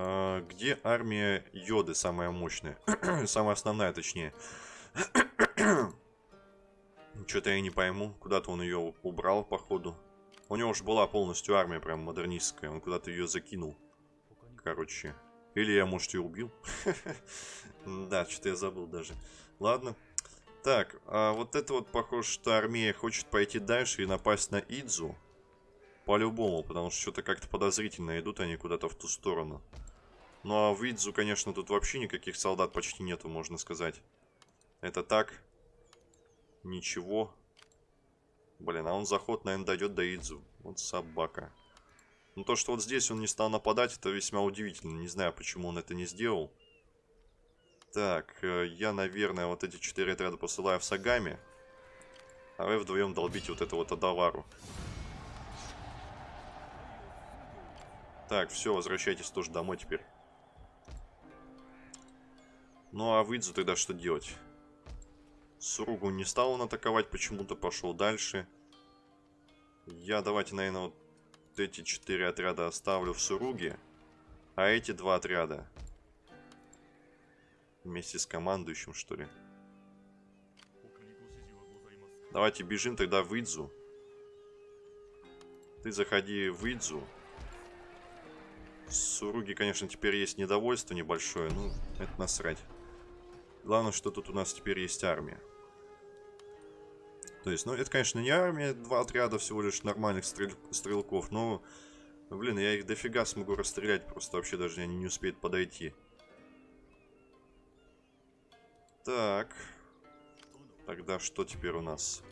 А, где армия Йоды самая мощная? самая основная, точнее. Что-то я не пойму. Куда-то он ее убрал, походу. У него уже была полностью армия прям модернистская. Он куда-то ее закинул. Короче. Или я, может, ее убил. да, что-то я забыл даже. Ладно. Так, а вот это вот похоже, что армия хочет пойти дальше и напасть на Идзу. По-любому, потому что что-то как-то подозрительно идут они куда-то в ту сторону. Ну а в Идзу, конечно, тут вообще никаких солдат почти нету, можно сказать. Это так. Ничего. Блин, а он заход, наверное, дойдет до Идзу. Вот собака. Но то, что вот здесь он не стал нападать, это весьма удивительно. Не знаю, почему он это не сделал. Так, э, я, наверное, вот эти четыре отряда посылаю в Сагами. А вы вдвоем долбите вот эту вот Адавару. Так, все, возвращайтесь тоже домой теперь. Ну а Выдзу тогда что делать? Суругу не стал он атаковать, почему-то пошел дальше. Я давайте, наверное, вот эти четыре отряда оставлю в Суруге. А эти два отряда вместе с командующим, что ли. Давайте бежим тогда в Идзу. Ты заходи в Идзу. Суруги, конечно, теперь есть недовольство небольшое. Ну, это насрать. Главное, что тут у нас теперь есть армия. То есть, ну, это, конечно, не армия, два отряда всего лишь нормальных стрель... стрелков, но, блин, я их дофига смогу расстрелять, просто вообще даже они не успеют подойти. Так. Тогда что теперь у нас?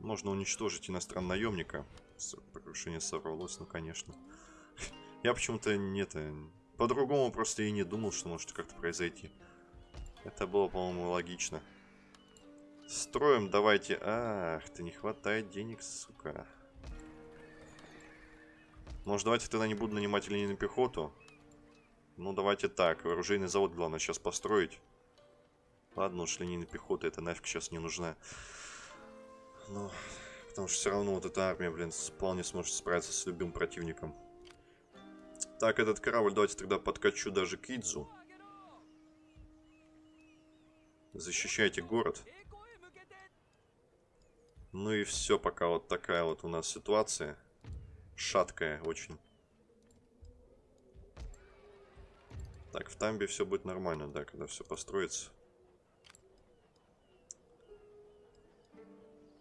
Можно уничтожить иностранного наемника. Покрушение сорвалось, ну, конечно. Я почему-то не это... По-другому просто и не думал, что может как-то произойти. Это было, по-моему, логично. Строим давайте. Ах, ты не хватает денег, сука. Может, давайте тогда не буду нанимать линейную пехоту? Ну, давайте так. Оружейный завод, главное, сейчас построить. Ладно, уж линейная пехота, это нафиг сейчас не нужна. Ну, потому что все равно вот эта армия, блин, вполне сможет справиться с любым противником. Так, этот корабль давайте тогда подкачу даже к Идзу. Защищайте город. Ну и все, пока вот такая вот у нас ситуация. Шаткая очень. Так, в Тамбе все будет нормально, да, когда все построится.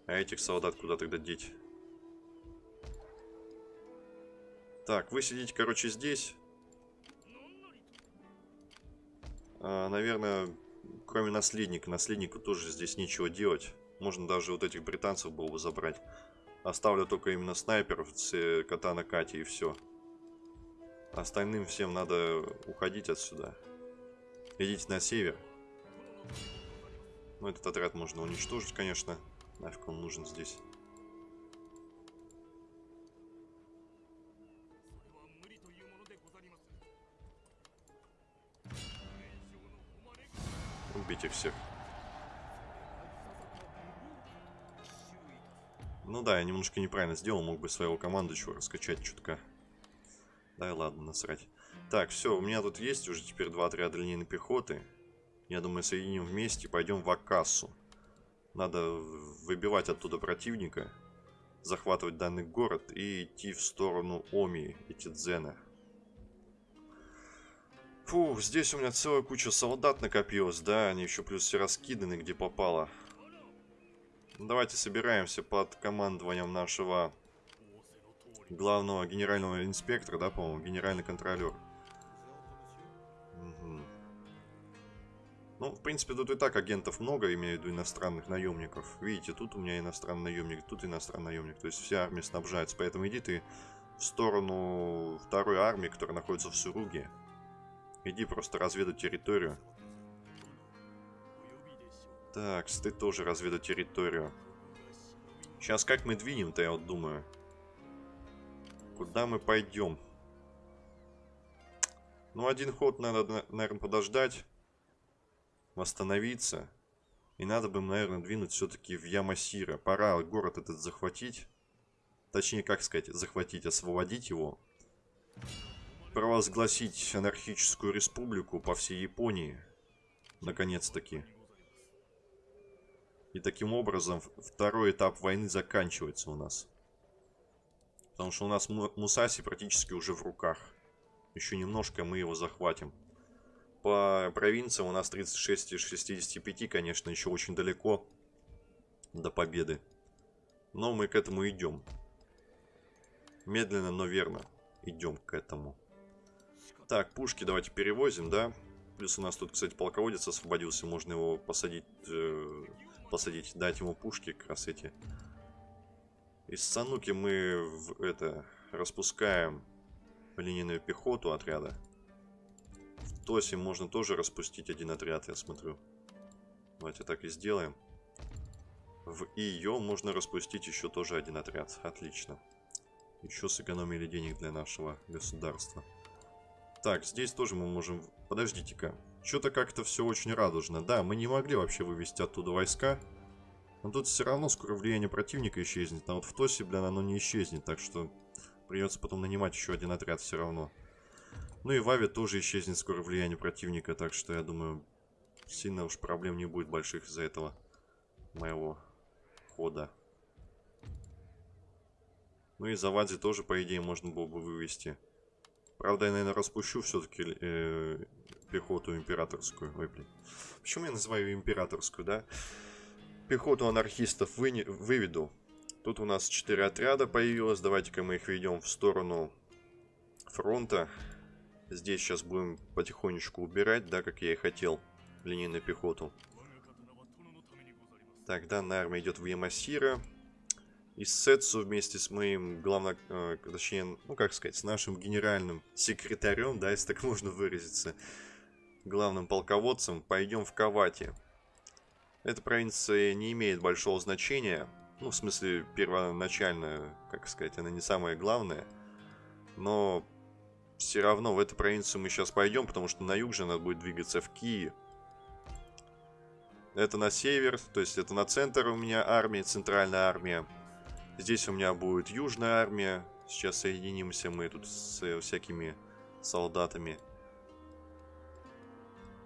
А этих солдат куда тогда деть? Так, вы сидите, короче, здесь. А, наверное, кроме наследника. Наследнику тоже здесь нечего делать. Можно даже вот этих британцев было бы забрать. Оставлю только именно снайперов, Катана Кати и все. Остальным всем надо уходить отсюда. Идите на север. Ну, этот отряд можно уничтожить, конечно. Нафиг он нужен здесь. Убить их всех. Ну да, я немножко неправильно сделал, мог бы своего командующего раскачать чутка. Да и ладно, насрать. Так, все, у меня тут есть уже теперь два отряда линейной пехоты. Я думаю, соединим вместе, пойдем в Акассу. Надо выбивать оттуда противника, захватывать данный город и идти в сторону Оми и Тидзена. Фу, здесь у меня целая куча солдат накопилась, да, они еще плюс все раскиданы, где попало. Давайте собираемся под командованием нашего главного генерального инспектора, да, по-моему, генеральный контролер. Угу. Ну, в принципе, тут и так агентов много, имею в виду иностранных наемников. Видите, тут у меня иностранный наемник, тут иностранный наемник. То есть вся армия снабжается. Поэтому иди ты в сторону второй армии, которая находится в Суруге. Иди просто разведать территорию. Так, ты тоже разведу территорию. Сейчас как мы двинем-то, я вот думаю. Куда мы пойдем? Ну, один ход надо, наверное, подождать. Восстановиться. И надо бы, наверное, двинуть все-таки в Ямасира. Пора город этот захватить. Точнее, как сказать, захватить, освободить его. Провозгласить анархическую республику по всей Японии. Наконец-таки. И таким образом второй этап войны заканчивается у нас. Потому что у нас Мусаси практически уже в руках. Еще немножко мы его захватим. По провинциям у нас 36 из 65, конечно, еще очень далеко до победы. Но мы к этому идем. Медленно, но верно идем к этому. Так, пушки давайте перевозим, да? Плюс у нас тут, кстати, полководец освободился. Можно его посадить, э, посадить, дать ему пушки как раз эти. Из Сануки мы в это распускаем линейную пехоту отряда. В Тосе можно тоже распустить один отряд, я смотрю. Давайте так и сделаем. В ее можно распустить еще тоже один отряд. Отлично. Еще сэкономили денег для нашего государства. Так, здесь тоже мы можем... Подождите-ка. Что-то как-то все очень радужно. Да, мы не могли вообще вывести оттуда войска. Но тут все равно скоро влияние противника исчезнет. А вот в Тосе, блин, оно не исчезнет. Так что придется потом нанимать еще один отряд все равно. Ну и в Аве тоже исчезнет скоро влияние противника. Так что я думаю, сильно уж проблем не будет больших из-за этого моего хода. Ну и Завадзи тоже, по идее, можно было бы вывести. Правда, я, наверное, распущу все-таки э, пехоту императорскую. Ой, блин. Почему я называю императорскую, да? Пехоту анархистов вы... выведу. Тут у нас 4 отряда появилось. Давайте-ка мы их ведем в сторону фронта. Здесь сейчас будем потихонечку убирать, да, как я и хотел, линейную пехоту. Так, данная армия идет в Ямасира. И Сетсу вместе с моим главным, э, точнее, ну как сказать, с нашим генеральным секретарем, да, если так можно выразиться, главным полководцем, пойдем в Кавати. Эта провинция не имеет большого значения, ну, в смысле, первоначально, как сказать, она не самая главная, но все равно в эту провинцию мы сейчас пойдем, потому что на юг же надо будет двигаться в Киев. Это на север, то есть это на центр у меня армия, центральная армия. Здесь у меня будет южная армия. Сейчас соединимся мы тут с э, всякими солдатами.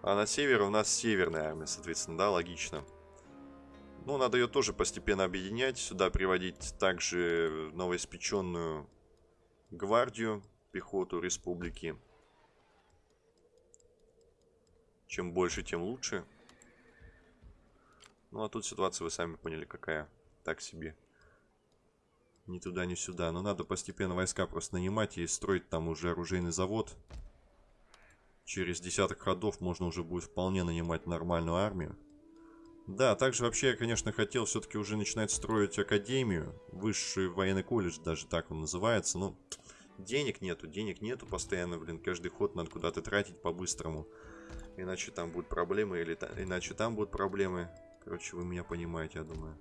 А на севере у нас северная армия, соответственно, да, логично. Ну, надо ее тоже постепенно объединять. Сюда приводить также новоиспеченную гвардию, пехоту республики. Чем больше, тем лучше. Ну, а тут ситуация, вы сами поняли, какая. Так себе ни туда, ни сюда. Но надо постепенно войска просто нанимать и строить там уже оружейный завод. Через десяток ходов можно уже будет вполне нанимать нормальную армию. Да, также вообще я, конечно, хотел все-таки уже начинать строить академию. Высший военный колледж, даже так он называется. Но денег нету, денег нету постоянно, блин. Каждый ход надо куда-то тратить по-быстрому. Иначе там будут проблемы, или иначе там будут проблемы. Короче, вы меня понимаете, я думаю.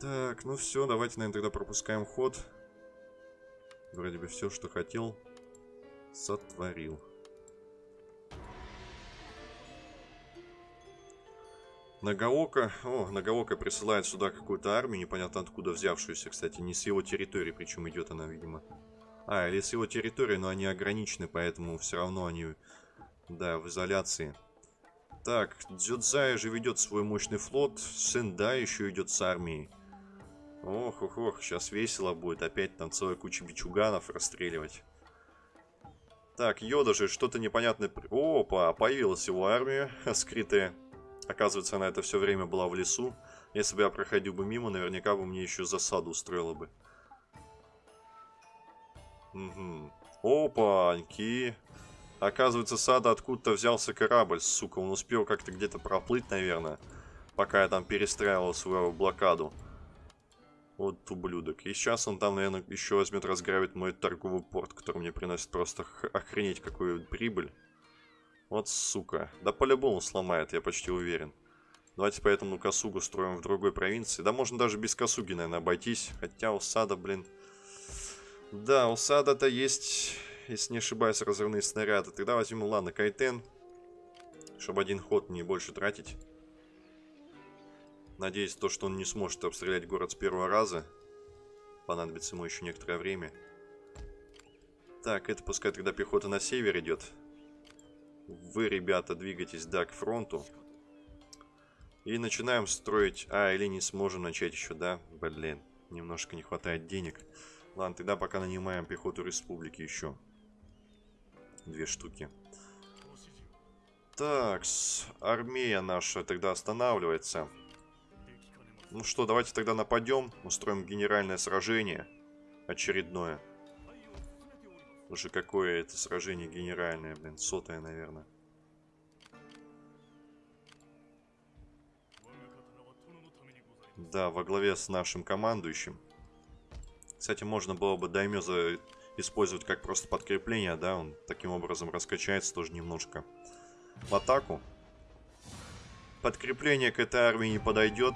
Так, ну все, давайте, наверное, тогда пропускаем ход. Вроде бы все, что хотел, сотворил. Нагаока. О, Нагаока присылает сюда какую-то армию, непонятно откуда взявшуюся, кстати. Не с его территории, причем идет она, видимо. А, или с его территории, но они ограничены, поэтому все равно они, да, в изоляции. Так, Дзюдзай же ведет свой мощный флот. Сендай еще идет с армией. Ох, ох, ох, сейчас весело будет. Опять там целая куча бичуганов расстреливать. Так, Йода же что-то непонятное... Опа, появилась его армия скрытая. Оказывается, она это все время была в лесу. Если бы я проходил бы мимо, наверняка бы мне еще засаду устроила бы. Угу. Опаньки. Оказывается, сада откуда-то взялся корабль, сука. Он успел как-то где-то проплыть, наверное, пока я там перестраивал свою блокаду. Вот ублюдок. И сейчас он там, наверное, еще возьмет разграбит мой торговый порт, который мне приносит просто охренеть какую прибыль. Вот сука. Да по-любому сломает, я почти уверен. Давайте поэтому Касугу строим в другой провинции. Да можно даже без Касуги, наверное, обойтись. Хотя у Сада, блин... Да, у Сада-то есть, если не ошибаюсь, разрывные снаряды. Тогда возьмем, ладно, Кайтен. Чтобы один ход не больше тратить. Надеюсь, то, что он не сможет обстрелять город с первого раза. Понадобится ему еще некоторое время. Так, это пускай тогда пехота на север идет. Вы, ребята, двигайтесь, да, к фронту. И начинаем строить... А, или не сможем начать еще, да? Блин, немножко не хватает денег. Ладно, тогда пока нанимаем пехоту республики еще. Две штуки. Так, армия наша тогда останавливается. Ну что, давайте тогда нападем, устроим генеральное сражение. Очередное. Уже какое это сражение генеральное, блин, сотое, наверное. Да, во главе с нашим командующим. Кстати, можно было бы Даймёза использовать как просто подкрепление, да, он таким образом раскачается тоже немножко. В атаку. Подкрепление к этой армии не подойдет,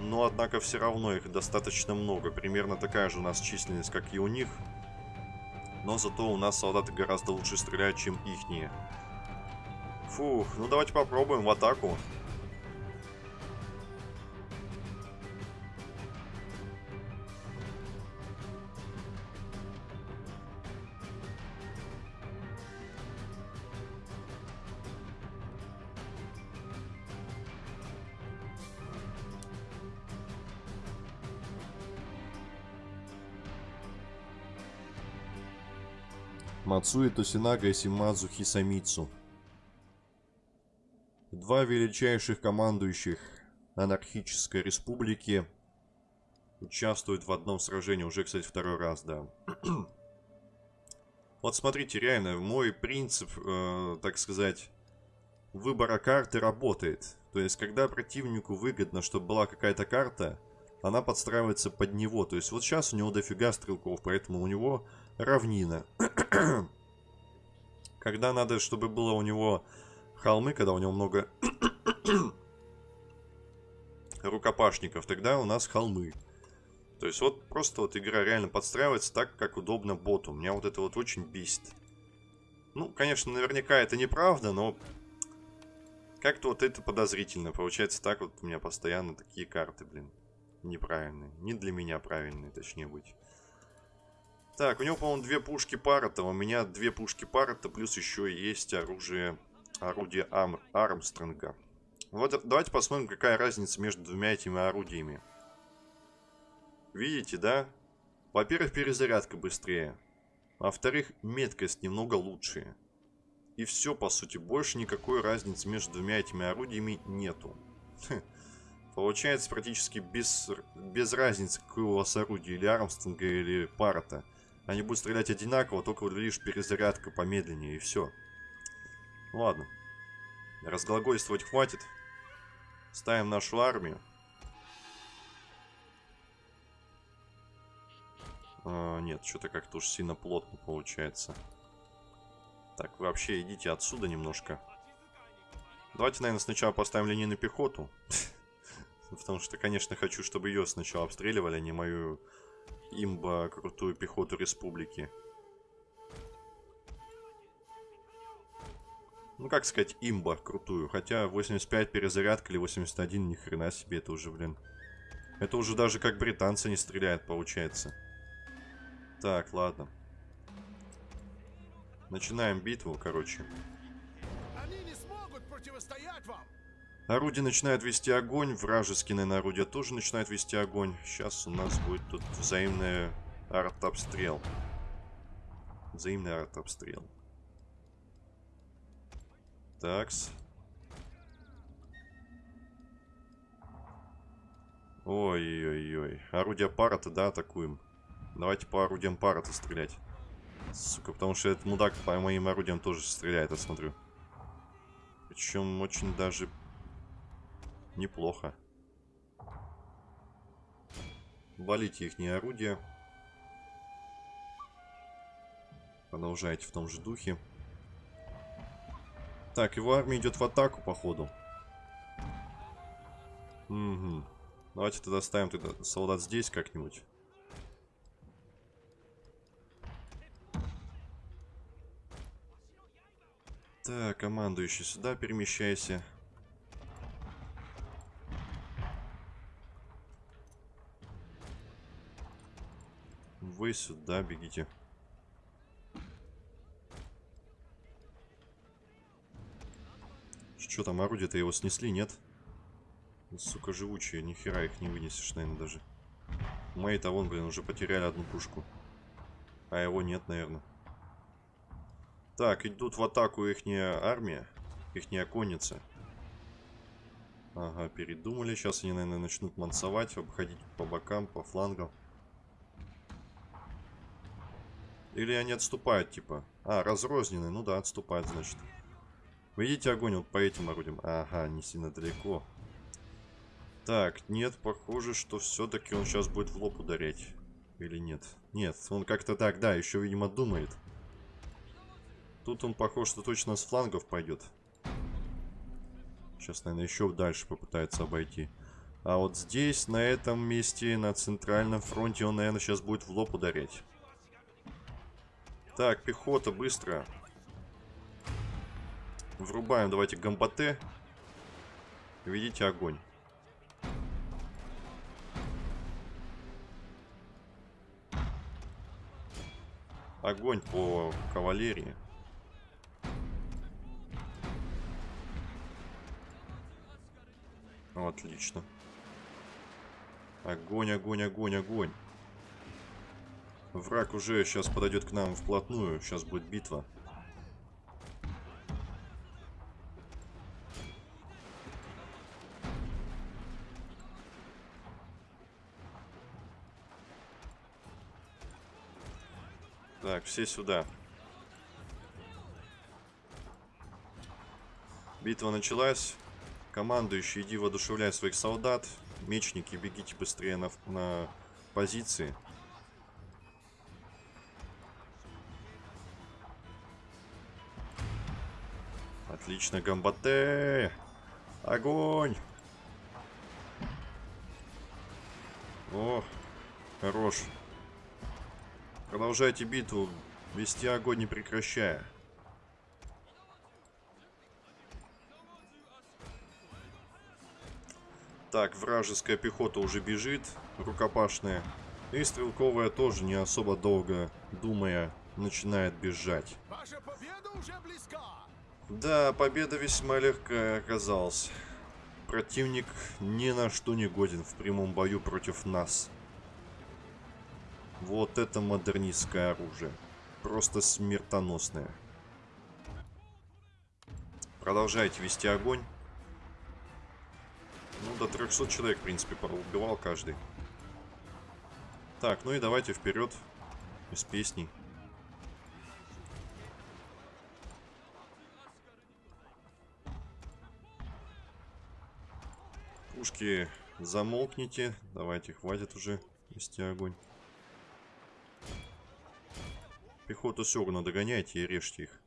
но, однако, все равно их достаточно много. Примерно такая же у нас численность, как и у них. Но зато у нас солдаты гораздо лучше стреляют, чем ихние. Фух, ну давайте попробуем в атаку. Мацуи Тосинага и Симадзу Хисамицу. Два величайших командующих анархической республики участвуют в одном сражении. Уже, кстати, второй раз, да. вот смотрите, реально, мой принцип, э, так сказать, выбора карты работает. То есть, когда противнику выгодно, чтобы была какая-то карта, она подстраивается под него. То есть, вот сейчас у него дофига стрелков, поэтому у него равнина. когда надо, чтобы было у него холмы, когда у него много рукопашников, тогда у нас холмы. То есть вот просто вот игра реально подстраивается так, как удобно боту. Меня вот это вот очень бесит. Ну, конечно, наверняка это неправда, но как-то вот это подозрительно. Получается так вот у меня постоянно такие карты, блин, неправильные. Не для меня правильные, точнее быть. Так, у него, по-моему, две пушки Парата. У меня две пушки Парата, плюс еще есть оружие, орудие Ам Армстронга. Вот давайте посмотрим, какая разница между двумя этими орудиями. Видите, да? Во-первых, перезарядка быстрее. Во-вторых, меткость немного лучше. И все, по сути, больше никакой разницы между двумя этими орудиями нету. Получается практически без, без разницы, какое у вас орудие, или Армстронга, или Парата. Они будут стрелять одинаково, только лишь перезарядка помедленнее, и все. Ладно. Разглагольствовать хватит. Ставим нашу армию. А, нет, что-то как-то уж сильно плотно получается. Так, вообще идите отсюда немножко. Давайте, наверное, сначала поставим линейную пехоту. Потому что, конечно, хочу, чтобы ее сначала обстреливали, а не мою имба крутую пехоту республики. Ну, как сказать, имба крутую. Хотя 85 перезарядка или 81, ни хрена себе, это уже, блин. Это уже даже как британцы не стреляют, получается. Так, ладно. Начинаем битву, короче. Они не смогут противостоять вам! Орудие начинает вести огонь, вражеские, наверное, орудия тоже начинают вести огонь. Сейчас у нас будет тут взаимный артобстрел. Взаимный артобстрел. Такс. Ой-ой-ой. Орудие пара-то, да, атакуем. Давайте по орудиям пара-то стрелять. Сука, потому что этот мудак по моим орудиям тоже стреляет, я смотрю. Причем очень даже Неплохо. Валите их не орудия. Продолжайте в том же духе. Так, его армия идет в атаку, походу. Угу. Давайте тогда ставим тогда солдат здесь как-нибудь. Так, командующий сюда перемещайся. вы сюда бегите. Что там, орудие-то его снесли, нет? Сука, живучие, нихера их не вынесешь, наверное, даже. Мои-то вон, блин, уже потеряли одну пушку. А его нет, наверное. Так, идут в атаку ихняя армия, ихняя конница. Ага, передумали. Сейчас они, наверное, начнут мансовать, обходить по бокам, по флангам. Или они отступают, типа. А, разрозненные. Ну да, отступают, значит. Видите огонь вот по этим орудиям? Ага, не сильно далеко. Так, нет, похоже, что все-таки он сейчас будет в лоб ударять. Или нет? Нет, он как-то так, да, еще, видимо, думает. Тут он похож, что точно с флангов пойдет. Сейчас, наверное, еще дальше попытается обойти. А вот здесь, на этом месте, на центральном фронте, он, наверное, сейчас будет в лоб ударять. Так, пехота, быстро. Врубаем, давайте, гамбате. Видите огонь. Огонь по кавалерии. Отлично. Огонь, огонь, огонь, огонь. Враг уже сейчас подойдет к нам вплотную. Сейчас будет битва. Так, все сюда. Битва началась. Командующий, иди воодушевляй своих солдат. Мечники, бегите быстрее на, на позиции. Отлично, гамбате! Огонь! О, хорош. Продолжайте битву, вести огонь не прекращая. Так, вражеская пехота уже бежит, рукопашная. И стрелковая тоже не особо долго, думая, начинает бежать. Ваша победа уже близка. Да, победа весьма легкая оказалась. Противник ни на что не годен в прямом бою против нас. Вот это модернистское оружие. Просто смертоносное. Продолжайте вести огонь. Ну, до 300 человек, в принципе, убивал каждый. Так, ну и давайте вперед. Из песней. Пушки замолкните. Давайте, хватит уже вести огонь. Пехоту равно догоняйте и режьте их.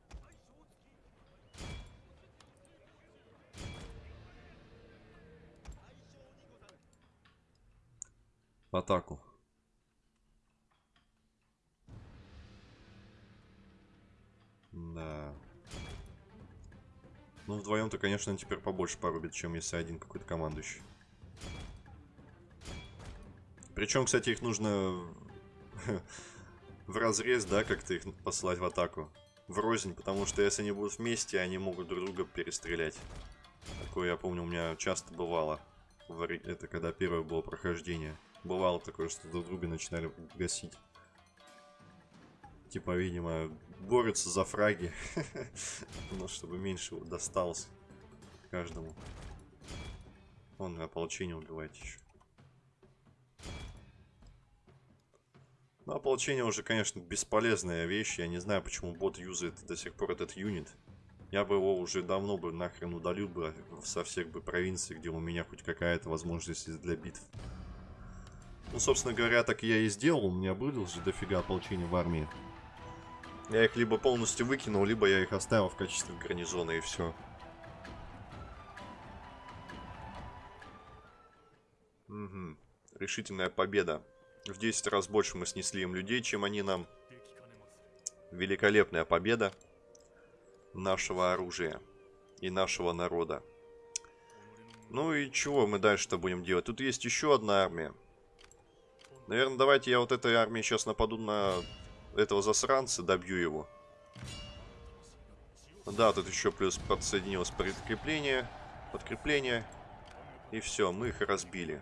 В атаку. Да. Ну, вдвоем-то, конечно, теперь побольше порубит, чем если один какой-то командующий. Причем, кстати, их нужно в разрез, да, как-то их послать в атаку. В рознь, потому что если они будут вместе, они могут друг друга перестрелять. Такое, я помню, у меня часто бывало. Это когда первое было прохождение. Бывало такое, что друг друга начинали гасить. Типа, видимо, борются за фраги. Ну, чтобы меньше досталось каждому. Он ополчение убивает еще. Ну, ополчение уже, конечно, бесполезная вещь. Я не знаю, почему бот юзает до сих пор этот юнит. Я бы его уже давно бы нахрен удалил бы со всех бы провинций, где у меня хоть какая-то возможность для битв. Ну, собственно говоря, так я и сделал. У меня было же дофига ополчения в армии. Я их либо полностью выкинул, либо я их оставил в качестве гарнизона и все. Угу. Решительная победа. В 10 раз больше мы снесли им людей, чем они нам. Великолепная победа нашего оружия и нашего народа. Ну и чего мы дальше-то будем делать? Тут есть еще одна армия. Наверное, давайте я вот этой армией сейчас нападу на этого засранца, добью его. Да, тут еще плюс подсоединилось подкрепление. Подкрепление. И все, мы их разбили.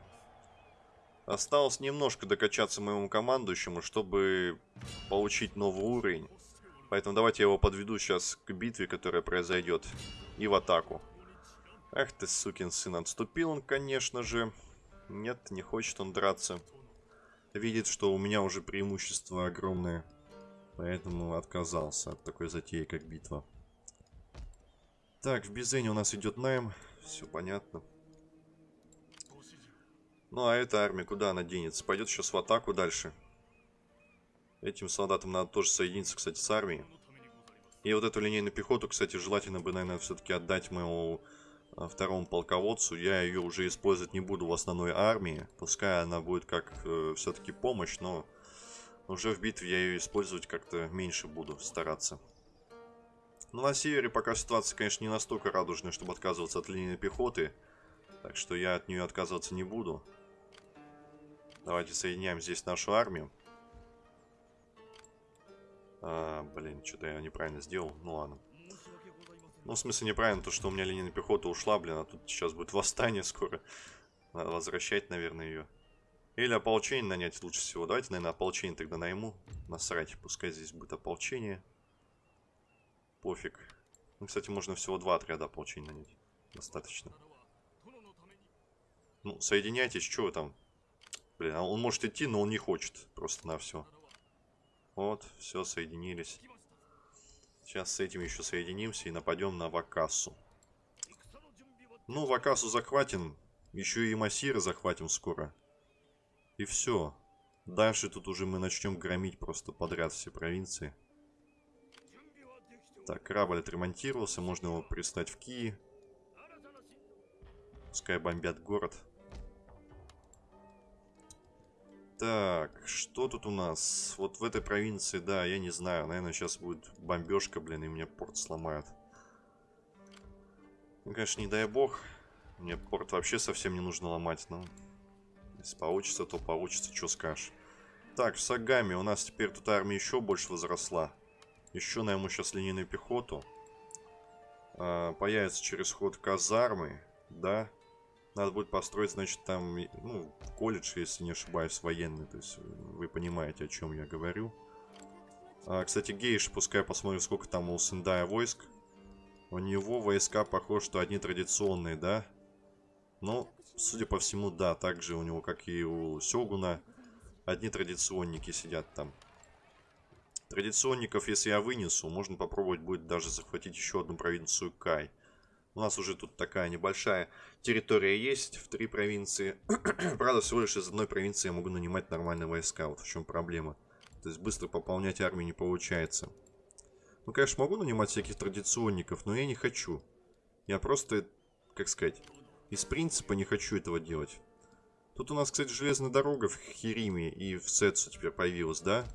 Осталось немножко докачаться моему командующему, чтобы получить новый уровень. Поэтому давайте я его подведу сейчас к битве, которая произойдет. И в атаку. Эх ты, сукин сын, отступил он, конечно же. Нет, не хочет он драться. Видит, что у меня уже преимущество огромное. Поэтому отказался от такой затеи, как битва. Так, в Бизене у нас идет найм. Все понятно. Ну, а эта армия куда она денется? Пойдет сейчас в атаку дальше. Этим солдатам надо тоже соединиться, кстати, с армией. И вот эту линейную пехоту, кстати, желательно бы, наверное, все-таки отдать моему а, второму полководцу. Я ее уже использовать не буду в основной армии. Пускай она будет как э, все-таки помощь, но уже в битве я ее использовать как-то меньше буду стараться. Ну, на севере пока ситуация, конечно, не настолько радужная, чтобы отказываться от линии пехоты. Так что я от нее отказываться не буду. Давайте соединяем здесь нашу армию. А, блин, что-то я неправильно сделал. Ну ладно. Ну, в смысле, неправильно то, что у меня линия пехоты ушла, блин, а тут сейчас будет восстание скоро. Надо возвращать, наверное, ее. Или ополчение нанять лучше всего. Давайте, наверное, ополчение тогда найму. Насрать, пускай здесь будет ополчение. Пофиг. Ну, кстати, можно всего два отряда ополчения нанять. Достаточно. Ну, соединяйтесь, что вы там? Блин, а он может идти, но он не хочет. Просто на все. Вот, все, соединились. Сейчас с этим еще соединимся и нападем на Вакасу. Ну, Вакасу захватим. Еще и Масира захватим скоро. И все. Дальше тут уже мы начнем громить просто подряд все провинции. Так, корабль отремонтировался. Можно его пристать в Кии. Пускай бомбят город. Так, что тут у нас? Вот в этой провинции, да, я не знаю. Наверное, сейчас будет бомбежка, блин, и мне порт сломают. Ну, конечно, не дай бог. Мне порт вообще совсем не нужно ломать, но... Если получится, то получится, что скажешь. Так, в Сагаме у нас теперь тут армия еще больше возросла. Еще найму сейчас линейную пехоту. А, появится через ход казармы, да. Надо будет построить, значит, там, ну, колледж, если не ошибаюсь, военный. То есть вы понимаете, о чем я говорю. А, кстати, Гейш, пускай посмотрим, сколько там у Сендая войск. У него войска, похоже, что одни традиционные, да? Ну, судя по всему, да, так же у него, как и у Сёгуна, одни традиционники сидят там. Традиционников, если я вынесу, можно попробовать будет даже захватить еще одну провинцию Кай. У нас уже тут такая небольшая территория есть в три провинции. Правда, всего лишь из одной провинции я могу нанимать нормальные войска. Вот в чем проблема. То есть быстро пополнять армию не получается. Ну, конечно, могу нанимать всяких традиционников, но я не хочу. Я просто, как сказать, из принципа не хочу этого делать. Тут у нас, кстати, железная дорога в Хириме и в Сетсу теперь появилась, да?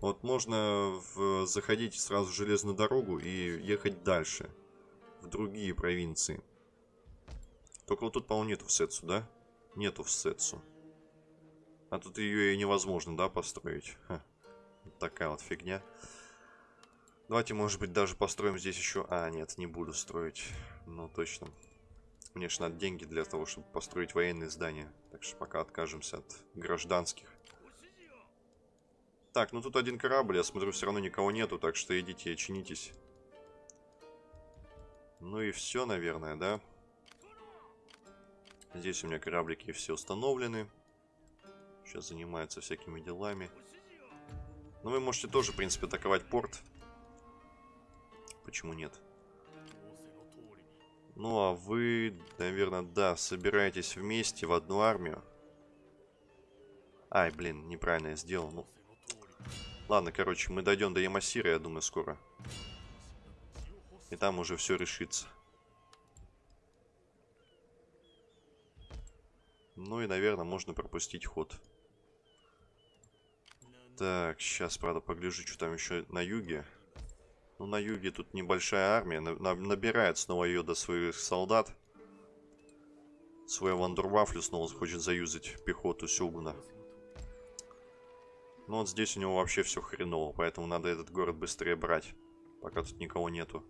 Вот можно в... заходить сразу в железную дорогу и ехать дальше в другие провинции. Только вот тут, по-моему, нету в Сетсу, да? Нету в Сетсу. А тут ее и невозможно, да, построить. Ха. Такая вот фигня. Давайте, может быть, даже построим здесь еще... А, нет, не буду строить. Ну, точно. Мне же надо деньги для того, чтобы построить военные здания. Так что пока откажемся от гражданских. Так, ну тут один корабль, я смотрю, все равно никого нету, так что идите, чинитесь. Ну и все, наверное, да? Здесь у меня кораблики все установлены. Сейчас занимаются всякими делами. Но вы можете тоже, в принципе, атаковать порт. Почему нет? Ну, а вы, наверное, да, собираетесь вместе в одну армию. Ай, блин, неправильно я сделал. Ну, ладно, короче, мы дойдем до Ямасира, я думаю, скоро. И там уже все решится. Ну и, наверное, можно пропустить ход. Так, сейчас, правда, погляжу, что там еще на юге. Ну, на юге тут небольшая армия. Набирает снова ее до своих солдат. Свой Вандервафлю снова хочет заюзать пехоту Сёгуна. Ну, вот здесь у него вообще все хреново, поэтому надо этот город быстрее брать. Пока тут никого нету.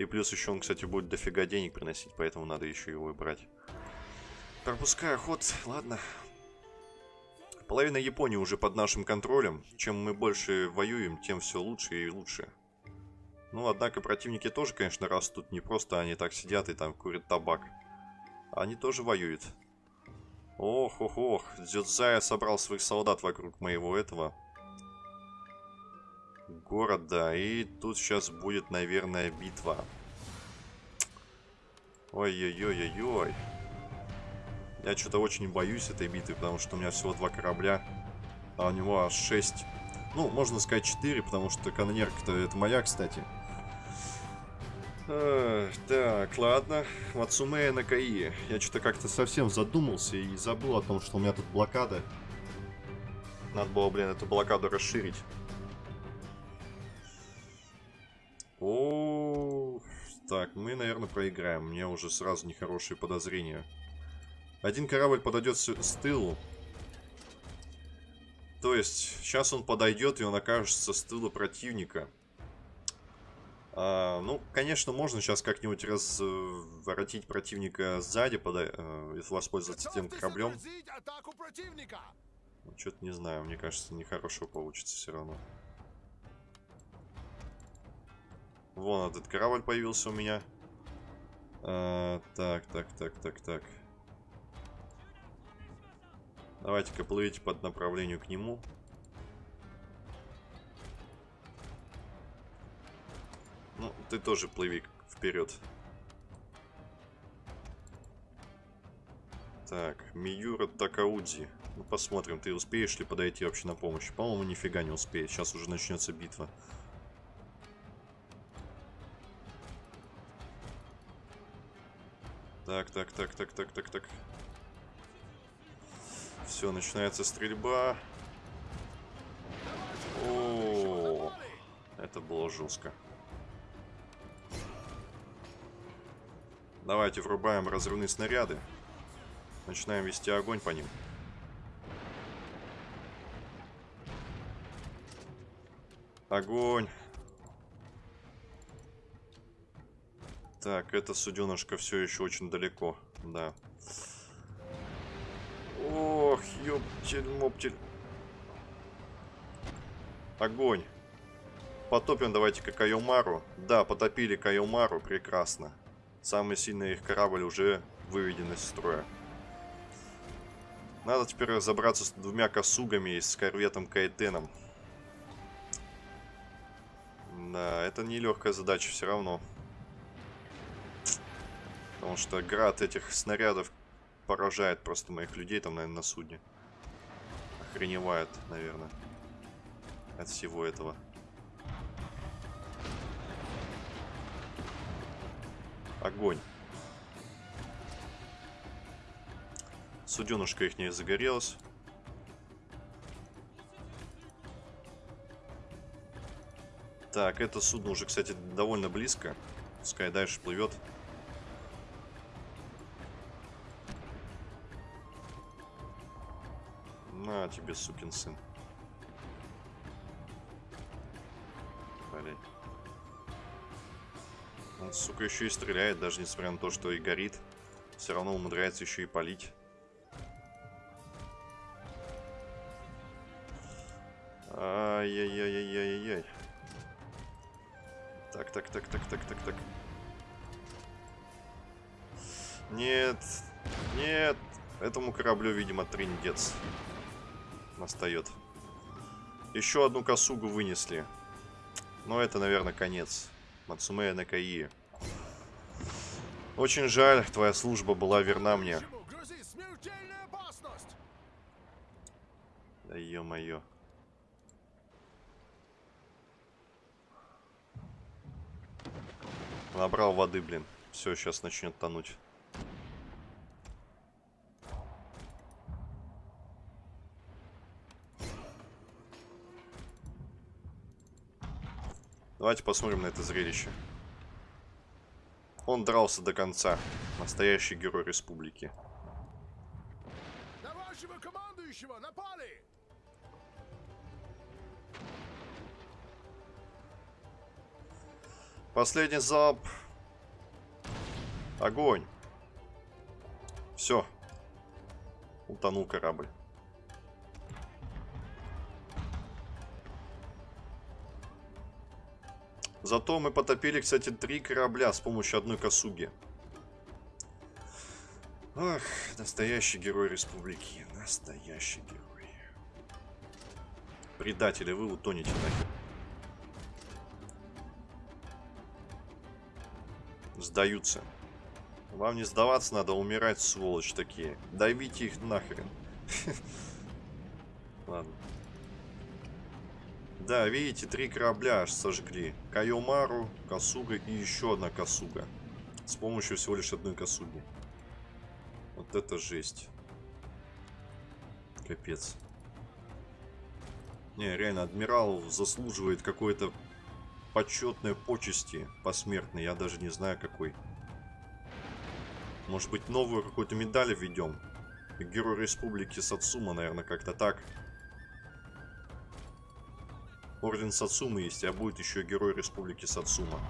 И плюс еще он, кстати, будет дофига денег приносить, поэтому надо еще его и брать. Пропускаю ход, ладно. Половина Японии уже под нашим контролем. Чем мы больше воюем, тем все лучше и лучше. Ну, однако противники тоже, конечно, растут. Не просто они так сидят и там курят табак. Они тоже воюют. Ох, ох, ох. Дзюдзая собрал своих солдат вокруг моего этого города. И тут сейчас будет, наверное, битва. Ой-ой-ой-ой-ой. Я что-то очень боюсь этой битвы, потому что у меня всего два корабля, а у него аж шесть. Ну, можно сказать четыре, потому что канонерка-то это моя, кстати. А, так, ладно. Мацумея на Каи. Я что-то как-то совсем задумался и забыл о том, что у меня тут блокада. Надо было, блин, эту блокаду расширить. О, так, мы, наверное, проиграем. У меня уже сразу нехорошие подозрения. Один корабль подойдет с тылу. То есть, сейчас он подойдет, и он окажется с тыла противника. А, ну, конечно, можно сейчас как-нибудь разворотить противника сзади, подай, э, воспользоваться тем кораблем. Ну, Что-то не знаю, мне кажется, нехорошо получится все равно. Вон этот корабль появился у меня. А, так, так, так, так, так. Давайте-ка плывите под направлению к нему. Ну, ты тоже плыви вперед. Так, Миюра Такаудзи. Ну, посмотрим, ты успеешь ли подойти вообще на помощь. По-моему, нифига не успеет. Сейчас уже начнется битва. Так, так, так, так, так, так, так. Все, начинается стрельба. О, это было жестко. Давайте врубаем разрывные снаряды. Начинаем вести огонь по ним. Огонь. Так, эта суденышка все еще очень далеко. Да. Ох, ёптель-моптель. Огонь. Потопим давайте-ка Кайомару. Да, потопили Кайомару. Прекрасно. Самый сильный их корабль уже выведен из строя. Надо теперь разобраться с двумя косугами и с корветом Кайтеном. Да, это нелегкая задача все равно. Потому что град этих снарядов поражает просто моих людей там, наверное, на судне. Охреневает, наверное. От всего этого. Огонь. Суденушка их не загорелась. Так, это судно уже, кстати, довольно близко. Пускай дальше плывет. На тебе, сукин сын. Сука, еще и стреляет, даже несмотря на то, что и горит. Все равно умудряется еще и палить. Ай-яй-яй-яй-яй-яй. Так, так, так, так, так, так, так. Нет, нет. Этому кораблю, видимо, триндец настает. Еще одну косугу вынесли. Но это, наверное, конец. Мацумея Накаи. Очень жаль, твоя служба была верна мне. Да ё-моё. Набрал воды, блин. Все, сейчас начнет тонуть. Давайте посмотрим на это зрелище. Он дрался до конца. Настоящий герой республики. На вашего командующего напали! Последний залп. Огонь. Все. Утонул корабль. Зато мы потопили, кстати, три корабля с помощью одной косуги. Ах, настоящий герой республики. Настоящий герой. Предатели, вы утонете нахер. Сдаются. Вам не сдаваться надо, умирать, сволочь такие. Давите их нахрен. Ладно. Да, видите, три корабля аж сожгли. Кайомару, Касуга и еще одна Касуга. С помощью всего лишь одной Касуги. Вот это жесть. Капец. Не, реально, адмирал заслуживает какой-то почетной почести посмертной. Я даже не знаю какой. Может быть, новую какую-то медаль введем? Герой Республики Сацума, наверное, как-то так. Орден Сацумы есть, а будет еще Герой Республики Сацума.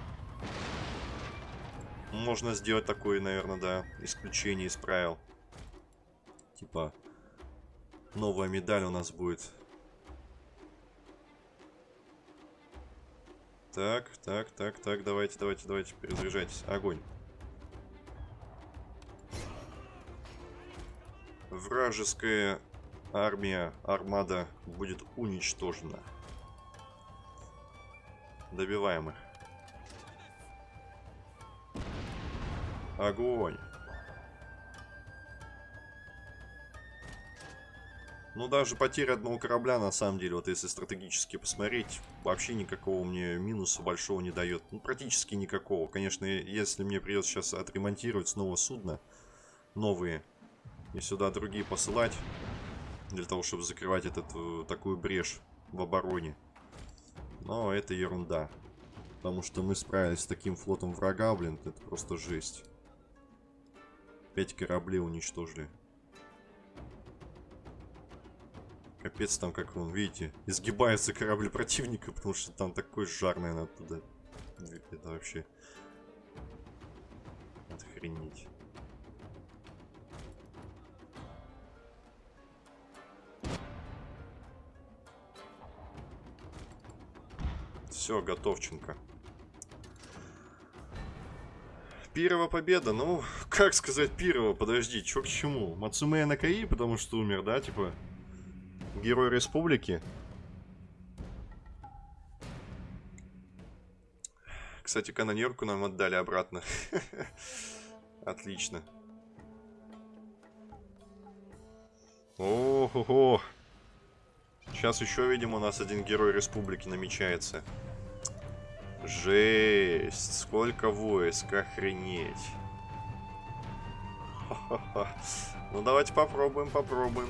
Можно сделать такое, наверное, да, исключение из правил. Типа, новая медаль у нас будет. Так, так, так, так, давайте, давайте, давайте, перезаряжайтесь. Огонь. Вражеская армия, армада будет уничтожена. Добиваем их. Огонь. Ну, даже потеря одного корабля, на самом деле, вот если стратегически посмотреть, вообще никакого мне минуса большого не дает. Ну, практически никакого. Конечно, если мне придется сейчас отремонтировать снова судно, новые, и сюда другие посылать, для того, чтобы закрывать этот, э, такую брешь в обороне, но это ерунда. Потому что мы справились с таким флотом врага, блин, это просто жесть. Пять кораблей уничтожили. Капец там, как он, видите, изгибается корабль противника, потому что там такой жар, наверное, оттуда. Это вообще... Охренеть. Все, готовченко. Пирова победа, ну, как сказать Пирова, подожди, чё к чему? Мацумея Накаи, потому что умер, да, типа, герой республики. Кстати, канонерку нам отдали обратно. Отлично. Ого-го. Сейчас еще, видимо, у нас один герой республики намечается. Жесть, сколько войск, охренеть. Ну давайте попробуем, попробуем.